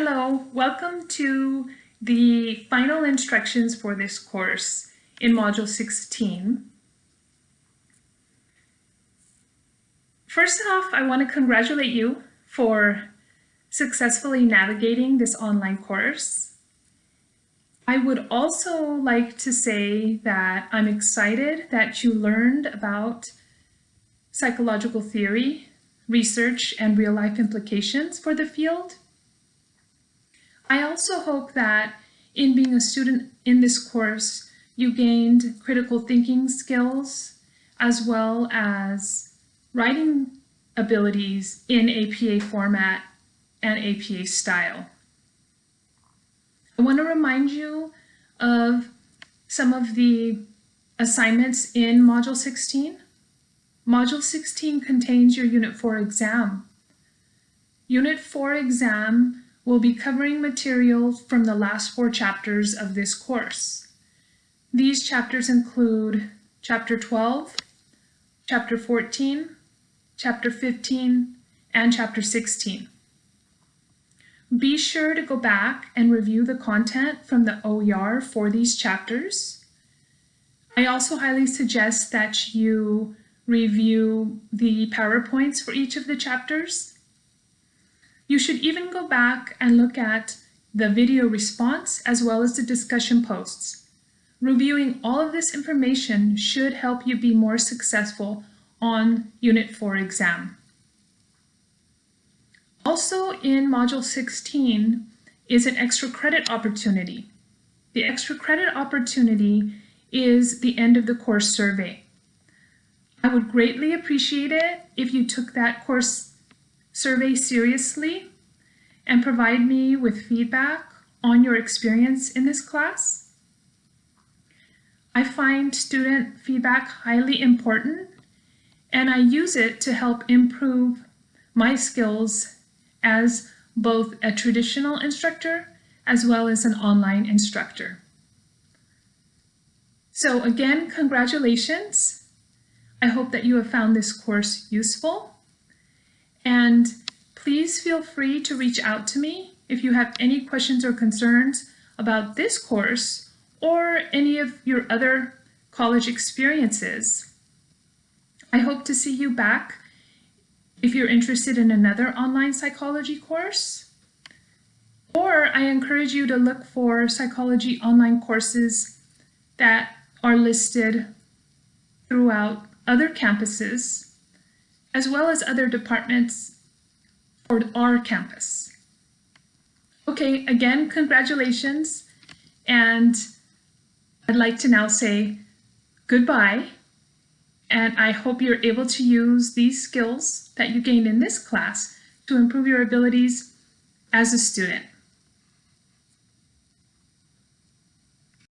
Hello, welcome to the final instructions for this course in Module 16. First off, I want to congratulate you for successfully navigating this online course. I would also like to say that I'm excited that you learned about psychological theory, research, and real-life implications for the field. I also hope that in being a student in this course, you gained critical thinking skills as well as writing abilities in APA format and APA style. I want to remind you of some of the assignments in Module 16. Module 16 contains your Unit 4 exam. Unit 4 exam will be covering material from the last four chapters of this course. These chapters include Chapter 12, Chapter 14, Chapter 15, and Chapter 16. Be sure to go back and review the content from the OER for these chapters. I also highly suggest that you review the PowerPoints for each of the chapters you should even go back and look at the video response as well as the discussion posts. Reviewing all of this information should help you be more successful on Unit 4 exam. Also in Module 16 is an extra credit opportunity. The extra credit opportunity is the end of the course survey. I would greatly appreciate it if you took that course survey seriously and provide me with feedback on your experience in this class. I find student feedback highly important and I use it to help improve my skills as both a traditional instructor as well as an online instructor. So again, congratulations. I hope that you have found this course useful and please feel free to reach out to me if you have any questions or concerns about this course or any of your other college experiences. I hope to see you back if you're interested in another online psychology course. Or I encourage you to look for psychology online courses that are listed throughout other campuses as well as other departments for our campus. Okay, again, congratulations. And I'd like to now say goodbye. And I hope you're able to use these skills that you gained in this class to improve your abilities as a student.